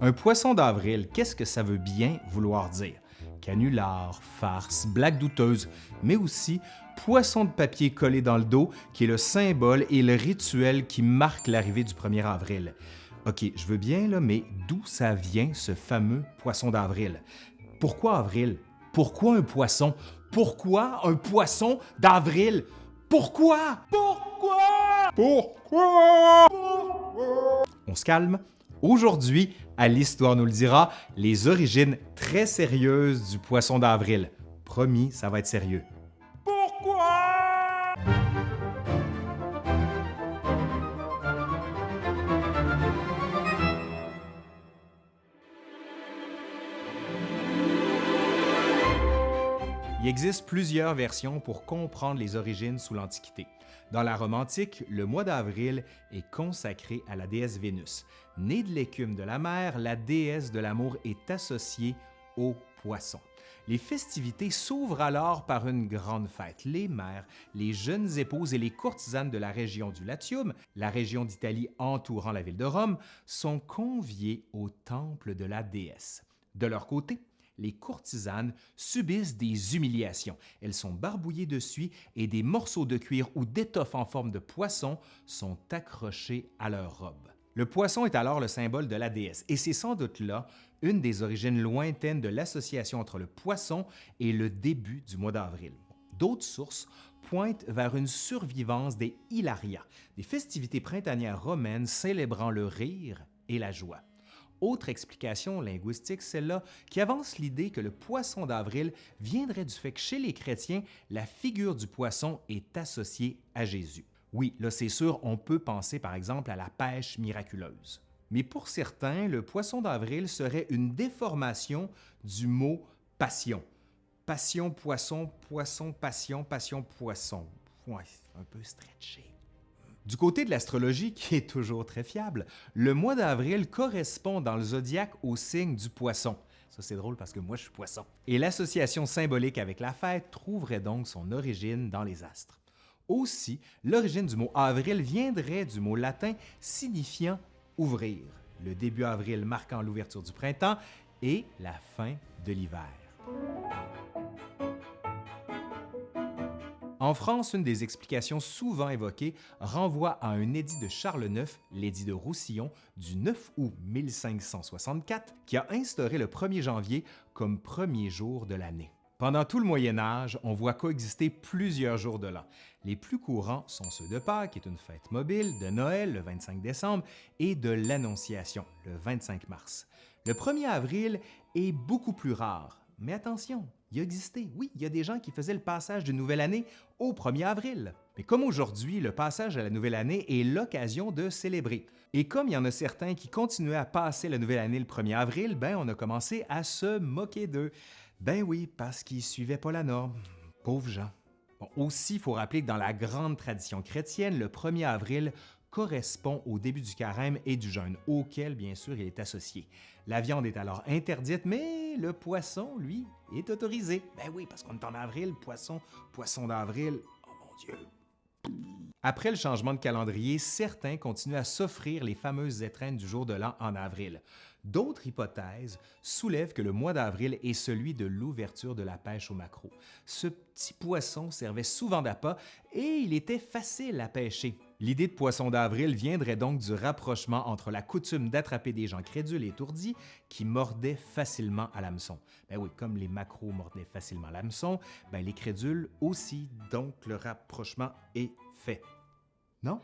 Un poisson d'avril, qu'est-ce que ça veut bien vouloir dire? Canular, farce, blague douteuse, mais aussi poisson de papier collé dans le dos qui est le symbole et le rituel qui marque l'arrivée du 1er avril. OK, je veux bien, là, mais d'où ça vient ce fameux poisson d'avril? Pourquoi avril? Pourquoi un poisson? Pourquoi un poisson d'avril? Pourquoi? Pourquoi? Pourquoi? Pourquoi? On se calme. Aujourd'hui, à l'Histoire nous le dira, les origines très sérieuses du poisson d'avril. Promis, ça va être sérieux. Il existe plusieurs versions pour comprendre les origines sous l'Antiquité. Dans la Rome antique, le mois d'avril est consacré à la déesse Vénus. Née de l'écume de la mer, la déesse de l'amour est associée aux poissons. Les festivités s'ouvrent alors par une grande fête. Les mères, les jeunes épouses et les courtisanes de la région du Latium, la région d'Italie entourant la ville de Rome, sont conviées au temple de la déesse. De leur côté, les courtisanes subissent des humiliations. Elles sont barbouillées de suie et des morceaux de cuir ou d'étoffe en forme de poisson sont accrochés à leurs robes. Le poisson est alors le symbole de la déesse et c'est sans doute là une des origines lointaines de l'association entre le poisson et le début du mois d'avril. D'autres sources pointent vers une survivance des Hilaria, des festivités printanières romaines célébrant le rire et la joie. Autre explication linguistique, celle-là, qui avance l'idée que le poisson d'avril viendrait du fait que chez les chrétiens, la figure du poisson est associée à Jésus. Oui, là c'est sûr, on peut penser par exemple à la pêche miraculeuse. Mais pour certains, le poisson d'avril serait une déformation du mot passion. Passion, poisson, poisson, passion, passion, poisson. Ouais, un peu stretché. Du côté de l'astrologie, qui est toujours très fiable, le mois d'avril correspond dans le zodiaque au signe du poisson. Ça, c'est drôle parce que moi, je suis poisson. Et l'association symbolique avec la fête trouverait donc son origine dans les astres. Aussi, l'origine du mot avril viendrait du mot latin signifiant ouvrir, le début avril marquant l'ouverture du printemps et la fin de l'hiver. En France, une des explications souvent évoquées renvoie à un édit de Charles IX, l'édit de Roussillon, du 9 août 1564, qui a instauré le 1er janvier comme premier jour de l'année. Pendant tout le Moyen Âge, on voit coexister plusieurs jours de l'an. Les plus courants sont ceux de Pâques, qui est une fête mobile, de Noël, le 25 décembre, et de l'Annonciation, le 25 mars. Le 1er avril est beaucoup plus rare, mais attention, il existait. Oui, il y a des gens qui faisaient le passage de nouvelle année au 1er avril. Mais comme aujourd'hui, le passage à la nouvelle année est l'occasion de célébrer. Et comme il y en a certains qui continuaient à passer la nouvelle année le 1er avril, ben on a commencé à se moquer d'eux. Ben oui, parce qu'ils suivaient pas la norme. Pauvres gens. aussi, il faut rappeler que dans la grande tradition chrétienne, le 1er avril correspond au début du carême et du jeûne, auquel, bien sûr, il est associé. La viande est alors interdite, mais le poisson, lui, est autorisé. Ben oui, parce qu'on est en avril, poisson, poisson d'avril. Oh mon Dieu! Après le changement de calendrier, certains continuent à s'offrir les fameuses étrennes du jour de l'an en avril. D'autres hypothèses soulèvent que le mois d'avril est celui de l'ouverture de la pêche au maquereau. Ce petit poisson servait souvent d'appât et il était facile à pêcher. L'idée de poisson d'avril viendrait donc du rapprochement entre la coutume d'attraper des gens crédules et étourdis qui mordaient facilement à l'hameçon. Ben oui, comme les maquereaux mordaient facilement l'hameçon, ben les crédules aussi, donc le rapprochement est fait. Non?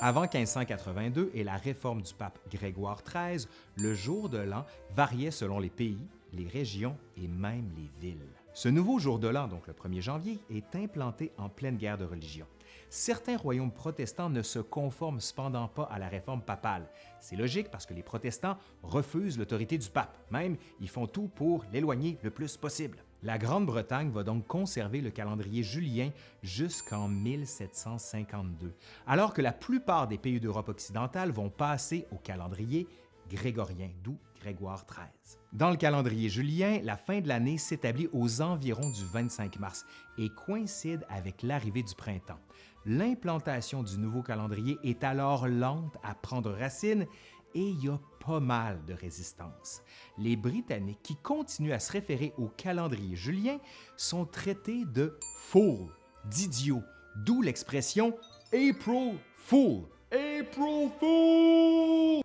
Avant 1582 et la réforme du pape Grégoire XIII, le jour de l'an variait selon les pays, les régions et même les villes. Ce nouveau jour de l'an, donc le 1er janvier, est implanté en pleine guerre de religion. Certains royaumes protestants ne se conforment cependant pas à la réforme papale. C'est logique parce que les protestants refusent l'autorité du pape, même ils font tout pour l'éloigner le plus possible. La Grande-Bretagne va donc conserver le calendrier julien jusqu'en 1752, alors que la plupart des pays d'Europe occidentale vont passer au calendrier grégorien, d'où Grégoire XIII. Dans le calendrier julien, la fin de l'année s'établit aux environs du 25 mars et coïncide avec l'arrivée du printemps. L'implantation du nouveau calendrier est alors lente à prendre racine et il y a pas mal de résistance. Les Britanniques qui continuent à se référer au calendrier julien sont traités de fools, d'idiots, d'où l'expression April Fool.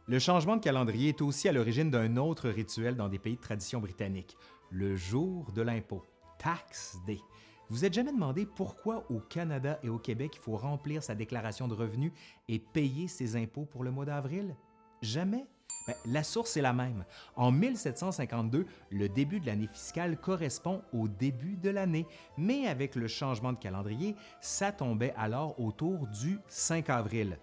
Le changement de calendrier est aussi à l'origine d'un autre rituel dans des pays de tradition britannique, le jour de l'impôt, Tax Day. Vous êtes jamais demandé pourquoi au Canada et au Québec il faut remplir sa déclaration de revenus et payer ses impôts pour le mois d'avril? Jamais? Ben, la source est la même. En 1752, le début de l'année fiscale correspond au début de l'année, mais avec le changement de calendrier, ça tombait alors autour du 5 avril.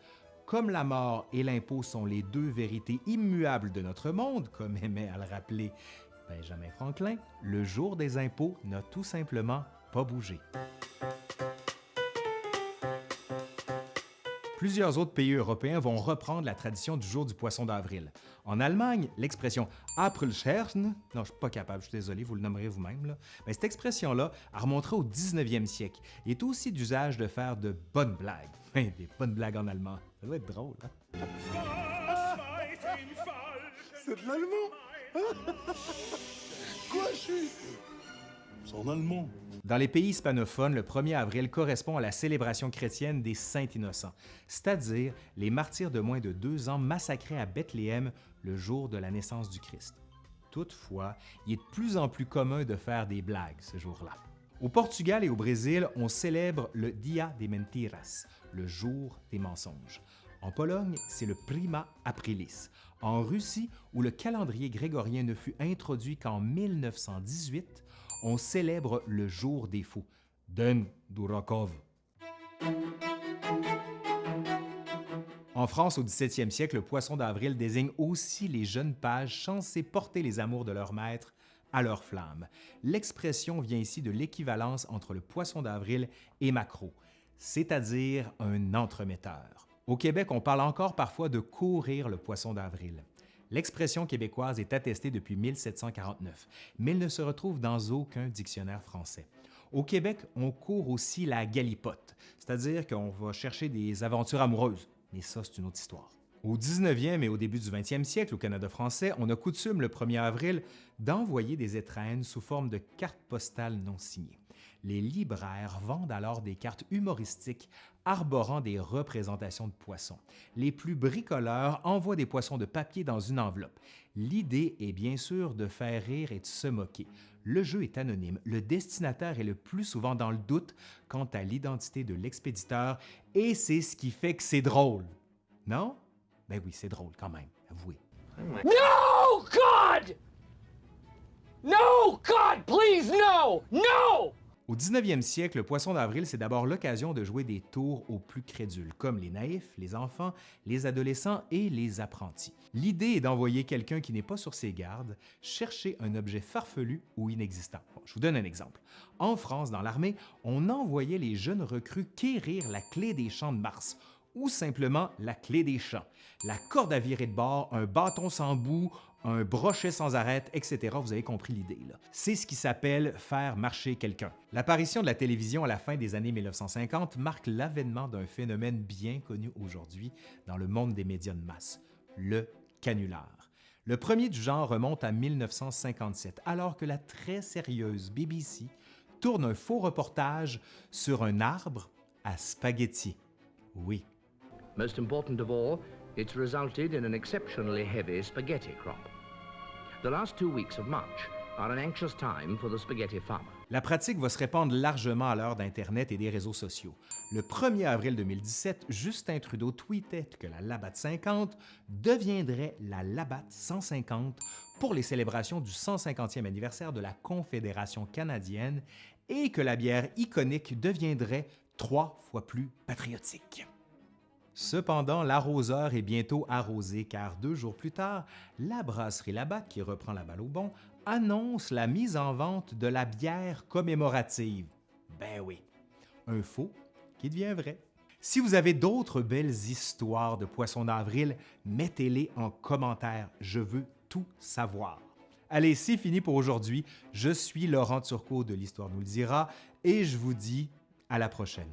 Comme la mort et l'impôt sont les deux vérités immuables de notre monde, comme aimait à le rappeler Benjamin Franklin, le jour des impôts n'a tout simplement pas bougé. Plusieurs autres pays européens vont reprendre la tradition du jour du poisson d'avril. En Allemagne, l'expression Aprilscherchen, non, je suis pas capable, je suis désolé, vous le nommerez vous-même, mais cette expression-là a remonté au 19e siècle et est aussi d'usage de faire de bonnes blagues. des bonnes blagues en allemand, ça doit être drôle, hein? C'est de l'allemand? Quoi, je suis? Dans les pays hispanophones, le 1er avril correspond à la célébration chrétienne des Saints Innocents, c'est-à-dire les martyrs de moins de deux ans massacrés à Bethléem le jour de la naissance du Christ. Toutefois, il est de plus en plus commun de faire des blagues ce jour-là. Au Portugal et au Brésil, on célèbre le Dia de Mentiras, le jour des mensonges. En Pologne, c'est le Prima Aprilis. En Russie, où le calendrier grégorien ne fut introduit qu'en 1918, on célèbre le jour des fous, Den. En France, au 17e siècle, le poisson d'avril désigne aussi les jeunes pages censés porter les amours de leur maître à leur flamme. L'expression vient ici de l'équivalence entre le poisson d'avril et maquereau, c'est-à-dire un entremetteur. Au Québec, on parle encore parfois de courir le poisson d'avril. L'expression québécoise est attestée depuis 1749, mais elle ne se retrouve dans aucun dictionnaire français. Au Québec, on court aussi la galipote, c'est-à-dire qu'on va chercher des aventures amoureuses, mais ça, c'est une autre histoire. Au 19e et au début du 20e siècle, au Canada français, on a coutume le 1er avril d'envoyer des étrennes sous forme de cartes postales non signées les libraires vendent alors des cartes humoristiques arborant des représentations de poissons. Les plus bricoleurs envoient des poissons de papier dans une enveloppe. L'idée est bien sûr de faire rire et de se moquer. Le jeu est anonyme, le destinataire est le plus souvent dans le doute quant à l'identité de l'expéditeur et c'est ce qui fait que c'est drôle. Non? Ben oui, c'est drôle quand même, avouez. No, God! No, God, please, no! No! Au 19e siècle, le poisson d'avril, c'est d'abord l'occasion de jouer des tours aux plus crédules, comme les naïfs, les enfants, les adolescents et les apprentis. L'idée est d'envoyer quelqu'un qui n'est pas sur ses gardes chercher un objet farfelu ou inexistant. je vous donne un exemple. En France, dans l'armée, on envoyait les jeunes recrues quérir la clé des champs de Mars ou simplement la clé des champs. La corde à virer de bord, un bâton sans bout, un brochet sans arrêt, etc. Vous avez compris l'idée. C'est ce qui s'appelle faire marcher quelqu'un. L'apparition de la télévision à la fin des années 1950 marque l'avènement d'un phénomène bien connu aujourd'hui dans le monde des médias de masse, le canular. Le premier du genre remonte à 1957, alors que la très sérieuse BBC tourne un faux reportage sur un arbre à spaghetti. Oui. Most important of all, it's resulted in an exceptionally heavy spaghetti crop. The last two weeks of March are an anxious time for the spaghetti farmer. La pratique va se répandre largement à l'heure d'Internet et des réseaux sociaux. Le 1er avril 2017, Justin Trudeau tweetait que la Labatt 50 deviendrait la Labatt 150 pour les célébrations du 150e anniversaire de la Confédération canadienne et que la bière iconique deviendrait trois fois plus patriotique. Cependant, l'arroseur est bientôt arrosé car deux jours plus tard, la brasserie Labatt, qui reprend la balle au bon, annonce la mise en vente de la bière commémorative. Ben oui, un faux qui devient vrai. Si vous avez d'autres belles histoires de poissons d'avril, mettez-les en commentaire, je veux tout savoir. Allez, c'est fini pour aujourd'hui. Je suis Laurent Turcot de l'Histoire nous le dira et je vous dis à la prochaine.